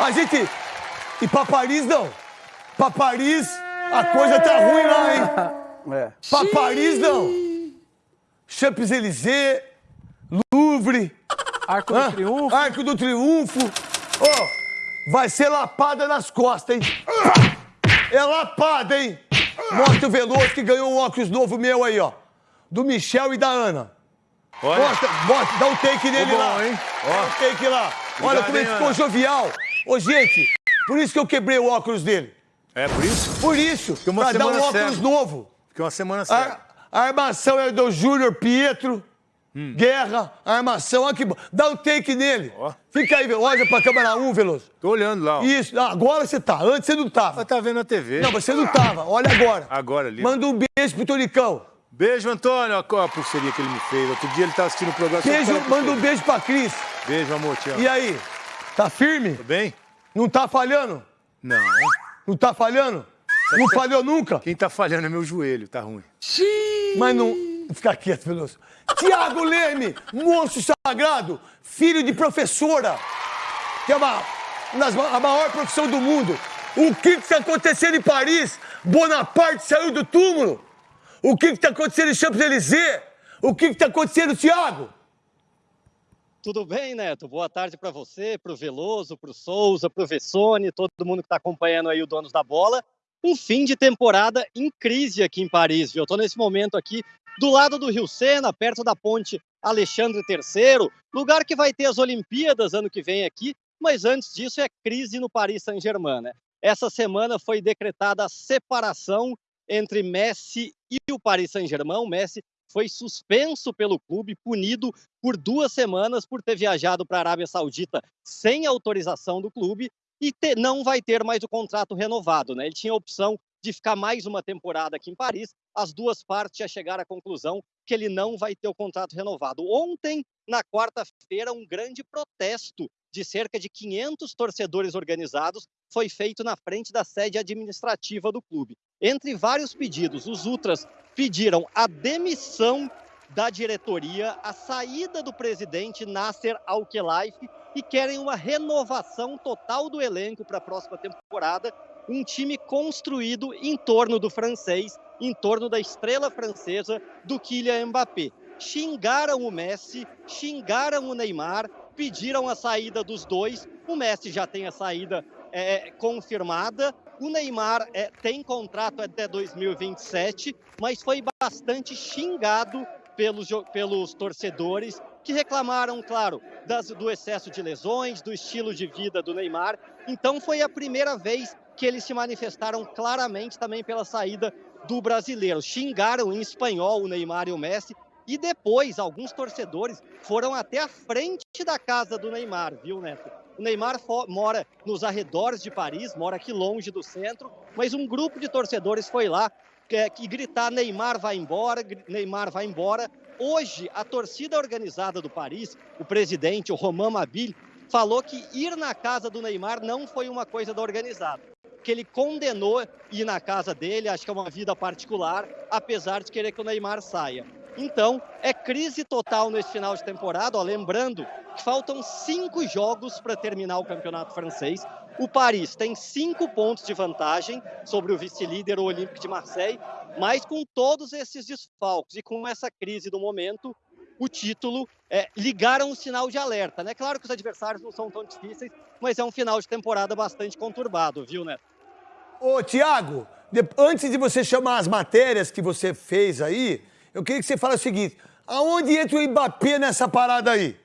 A gente. E pra Paris, não. Pra Paris, a coisa tá ruim lá, hein? É. Pra Paris, não. Champs-Élysées, Louvre, Arco do Triunfo. Arco do Triunfo. Ó, vai ser lapada nas costas, hein? É lapada, hein? Mostra o Veloso que ganhou um óculos novo meu aí, ó. Do Michel e da Ana. Olha, Mostra, mostra, dá um take nele bom, lá. hein? Dá um take lá. Olha Obrigado, como ele ficou Ana? jovial. Ô, gente, por isso que eu quebrei o óculos dele. é por isso? Por isso, uma pra dar um óculos novo. Fiquei uma semana cego. A, a armação é do Júnior Pietro. Hum. Guerra, armação, olha que bom. Dá um take nele. Ó. Fica aí, olha pra câmera 1, Veloso. Tô olhando lá, ó. Isso, agora você tá. Antes você não tava. Ela tá vendo a TV. Não, você não tava. Olha agora. Agora ali. Manda um beijo pro Tonicão. Beijo, Antônio. Olha a pulseirinha que ele me fez. Outro dia ele tava assistindo o programa. Beijo, manda um beijo pra Cris. Beijo, amor. Te amo. E aí? Tá firme? Tudo bem? Não tá falhando? Não. Não tá falhando? Não falhou nunca? Quem tá falhando é meu joelho. Tá ruim. Mas não. Fica quieto, Veloso. Tiago Leme, monstro sagrado, filho de professora, que é uma, das a maior profissão do mundo. O que está acontecendo em Paris? Bonaparte saiu do túmulo. O que está acontecendo em Champs-Élysées? O que está acontecendo, Tiago? Tudo bem, Neto? Boa tarde para você, para o Veloso, para o Souza, para o Vessone, todo mundo que está acompanhando aí o Donos da Bola. Um fim de temporada em crise aqui em Paris, viu? Eu estou nesse momento aqui do lado do Rio Sena, perto da ponte Alexandre III, lugar que vai ter as Olimpíadas ano que vem aqui, mas antes disso é crise no Paris Saint-Germain, né? Essa semana foi decretada a separação entre Messi e o Paris Saint-Germain. O Messi foi suspenso pelo clube, punido por duas semanas por ter viajado para a Arábia Saudita sem autorização do clube e te- não vai ter mais o contrato renovado. Né? Ele tinha a opção de ficar mais uma temporada aqui em Paris. As duas partes já chegaram à conclusão que ele não vai ter o contrato renovado. Ontem, na quarta-feira, um grande protesto de cerca de 500 torcedores organizados foi feito na frente da sede administrativa do clube. Entre vários pedidos, os Ultras pediram a demissão da diretoria, a saída do presidente Nasser Al-Khelaifi e querem uma renovação total do elenco para a próxima temporada, um time construído em torno do francês, em torno da estrela francesa do Kylian Mbappé. Xingaram o Messi, xingaram o Neymar, pediram a saída dos dois. O Messi já tem a saída é, confirmada. O Neymar é, tem contrato até 2027, mas foi bastante xingado pelos, pelos torcedores que reclamaram, claro, das- do excesso de lesões, do estilo de vida do Neymar. Então foi a primeira vez que eles se manifestaram claramente também pela saída do brasileiro. Xingaram em espanhol o Neymar e o Messi. E depois, alguns torcedores foram até a frente da casa do Neymar, viu, Neto? O Neymar mora nos arredores de Paris, mora aqui longe do centro, mas um grupo de torcedores foi lá é, que gritar Neymar vai embora, Neymar vai embora. Hoje, a torcida organizada do Paris, o presidente, o Romain Mabille, falou que ir na casa do Neymar não foi uma coisa da organizada. Que ele condenou ir na casa dele, acho que é uma vida particular, apesar de querer que o Neymar saia. Então, é crise total nesse final de temporada. Ó, lembrando que faltam cinco jogos para terminar o campeonato francês. O Paris tem cinco pontos de vantagem sobre o vice-líder, o Olympique de Marseille, mas com todos esses desfalques e com essa crise do momento, o título é, ligaram o sinal de alerta. Né? Claro que os adversários não são tão difíceis, mas é um final de temporada bastante conturbado, viu, Neto? Ô, Tiago, antes de você chamar as matérias que você fez aí, eu queria que você falasse o seguinte: aonde entra o Mbappé nessa parada aí?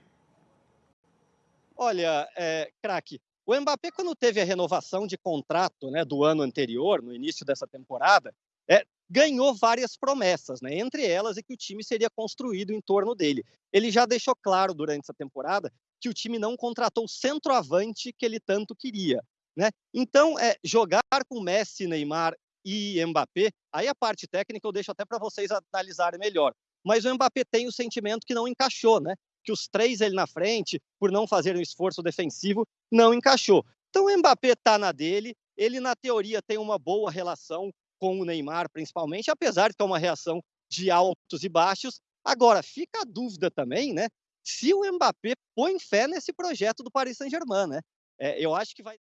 Olha, é, craque, o Mbappé, quando teve a renovação de contrato né, do ano anterior, no início dessa temporada, é, ganhou várias promessas, né? entre elas é que o time seria construído em torno dele. Ele já deixou claro durante essa temporada que o time não contratou o centroavante que ele tanto queria. Né? Então, é, jogar com Messi, Neymar e Mbappé, aí a parte técnica eu deixo até para vocês analisarem melhor. Mas o Mbappé tem o sentimento que não encaixou, né? que os três ele na frente, por não fazer um esforço defensivo, não encaixou. Então o Mbappé está na dele, ele na teoria tem uma boa relação com o Neymar, principalmente, apesar de ter uma reação de altos e baixos. Agora, fica a dúvida também, né? Se o Mbappé põe fé nesse projeto do Paris Saint-Germain, né? É, eu acho que vai